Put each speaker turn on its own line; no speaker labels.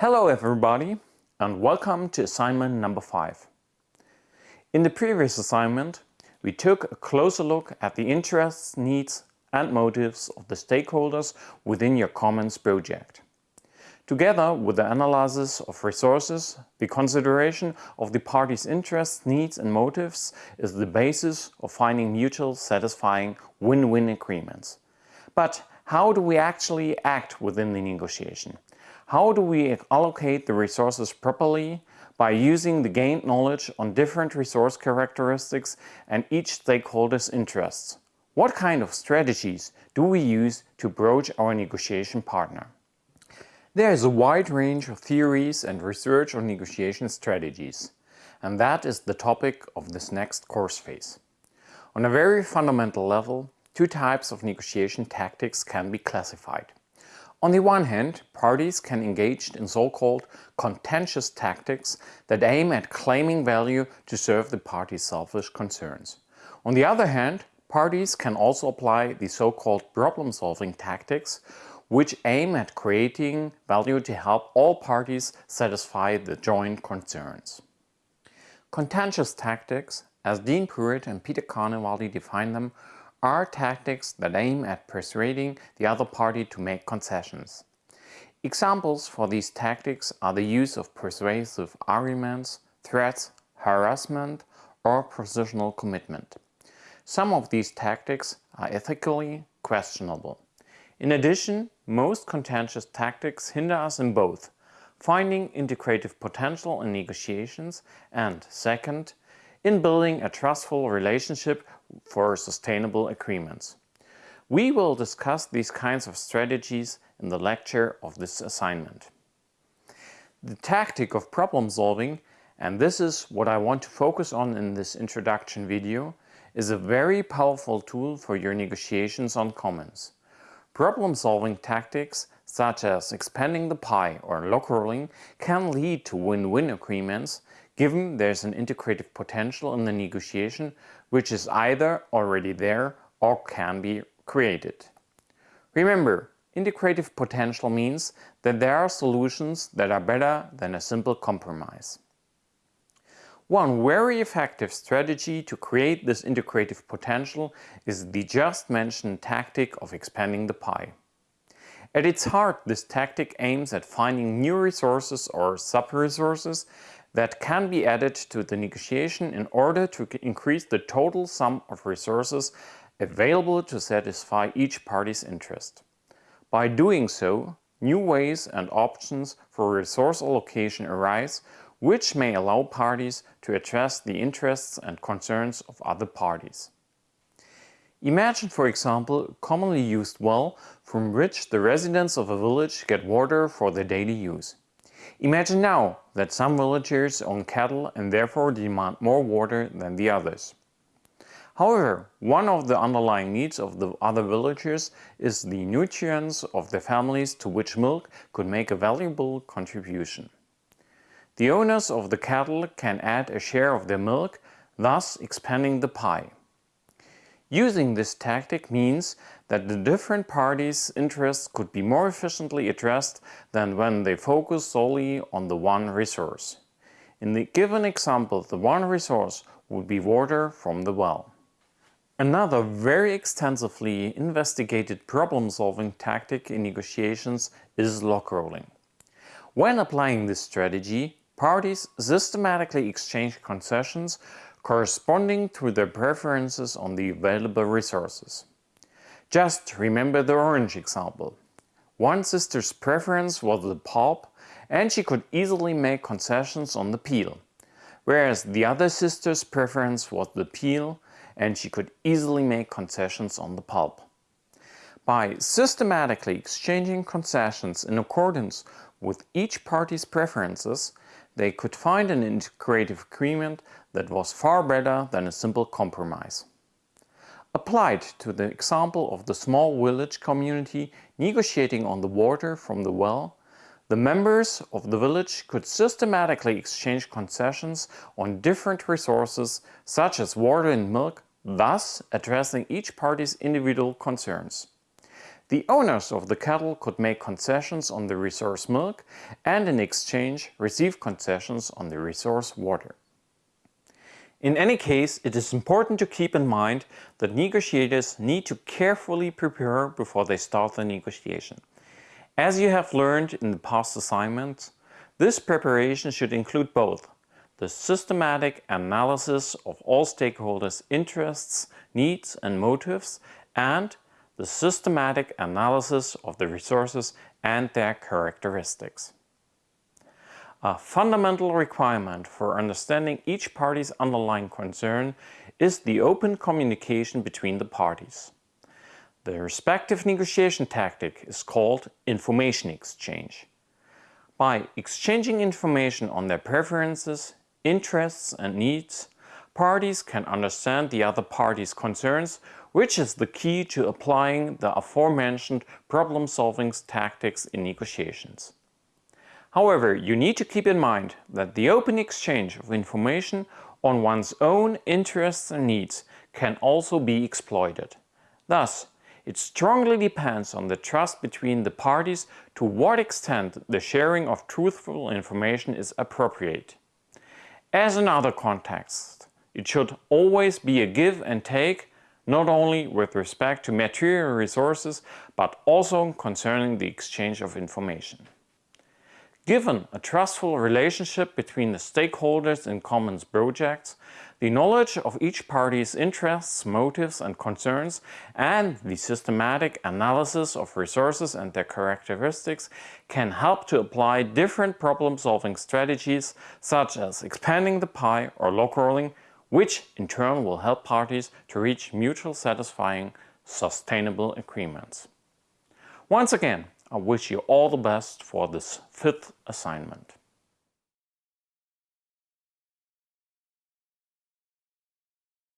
Hello everybody and welcome to assignment number 5. In the previous assignment we took a closer look at the interests, needs and motives of the stakeholders within your Commons project. Together with the analysis of resources, the consideration of the parties' interests, needs and motives is the basis of finding mutual satisfying win-win agreements. But how do we actually act within the negotiation? How do we allocate the resources properly by using the gained knowledge on different resource characteristics and each stakeholder's interests? What kind of strategies do we use to broach our negotiation partner? There is a wide range of theories and research on negotiation strategies, and that is the topic of this next course phase. On a very fundamental level, two types of negotiation tactics can be classified. On the one hand, parties can engage in so-called contentious tactics that aim at claiming value to serve the party's selfish concerns. On the other hand, parties can also apply the so-called problem-solving tactics, which aim at creating value to help all parties satisfy the joint concerns. Contentious tactics, as Dean Pruitt and Peter Carnevale define them, are tactics that aim at persuading the other party to make concessions. Examples for these tactics are the use of persuasive arguments, threats, harassment or positional commitment. Some of these tactics are ethically questionable. In addition, most contentious tactics hinder us in both finding integrative potential in negotiations and, second, in building a trustful relationship for sustainable agreements. We will discuss these kinds of strategies in the lecture of this assignment. The tactic of problem solving, and this is what I want to focus on in this introduction video, is a very powerful tool for your negotiations on commons. Problem solving tactics such as expanding the pie or log rolling can lead to win-win agreements given there's an integrative potential in the negotiation which is either already there or can be created. Remember, integrative potential means that there are solutions that are better than a simple compromise. One very effective strategy to create this integrative potential is the just mentioned tactic of expanding the pie. At its heart, this tactic aims at finding new resources or sub-resources that can be added to the negotiation in order to increase the total sum of resources available to satisfy each party's interest. By doing so, new ways and options for resource allocation arise which may allow parties to address the interests and concerns of other parties. Imagine for example a commonly used well from which the residents of a village get water for their daily use. Imagine now that some villagers own cattle and therefore demand more water than the others. However, one of the underlying needs of the other villagers is the nutrients of their families to which milk could make a valuable contribution. The owners of the cattle can add a share of their milk, thus expanding the pie. Using this tactic means that the different parties' interests could be more efficiently addressed than when they focus solely on the one resource. In the given example, the one resource would be water from the well. Another very extensively investigated problem-solving tactic in negotiations is log rolling. When applying this strategy, parties systematically exchange concessions corresponding to their preferences on the available resources. Just remember the orange example. One sister's preference was the pulp and she could easily make concessions on the peel, whereas the other sister's preference was the peel and she could easily make concessions on the pulp. By systematically exchanging concessions in accordance with each party's preferences, they could find an integrative agreement that was far better than a simple compromise. Applied to the example of the small village community negotiating on the water from the well, the members of the village could systematically exchange concessions on different resources such as water and milk, thus addressing each party's individual concerns. The owners of the cattle could make concessions on the resource milk and in exchange receive concessions on the resource water. In any case, it is important to keep in mind that negotiators need to carefully prepare before they start the negotiation. As you have learned in the past assignments, this preparation should include both the systematic analysis of all stakeholders' interests, needs and motives and the systematic analysis of the resources and their characteristics. A fundamental requirement for understanding each party's underlying concern is the open communication between the parties. The respective negotiation tactic is called information exchange. By exchanging information on their preferences, interests and needs, parties can understand the other party's concerns, which is the key to applying the aforementioned problem-solving tactics in negotiations. However, you need to keep in mind that the open exchange of information on one's own interests and needs can also be exploited. Thus, it strongly depends on the trust between the parties to what extent the sharing of truthful information is appropriate. As in other contexts, it should always be a give and take, not only with respect to material resources, but also concerning the exchange of information. Given a trustful relationship between the stakeholders in Commons projects, the knowledge of each party's interests, motives and concerns, and the systematic analysis of resources and their characteristics can help to apply different problem-solving strategies such as expanding the pie or log rolling, which in turn will help parties to reach mutual satisfying, sustainable agreements. Once again, I wish you all the best for this fifth assignment.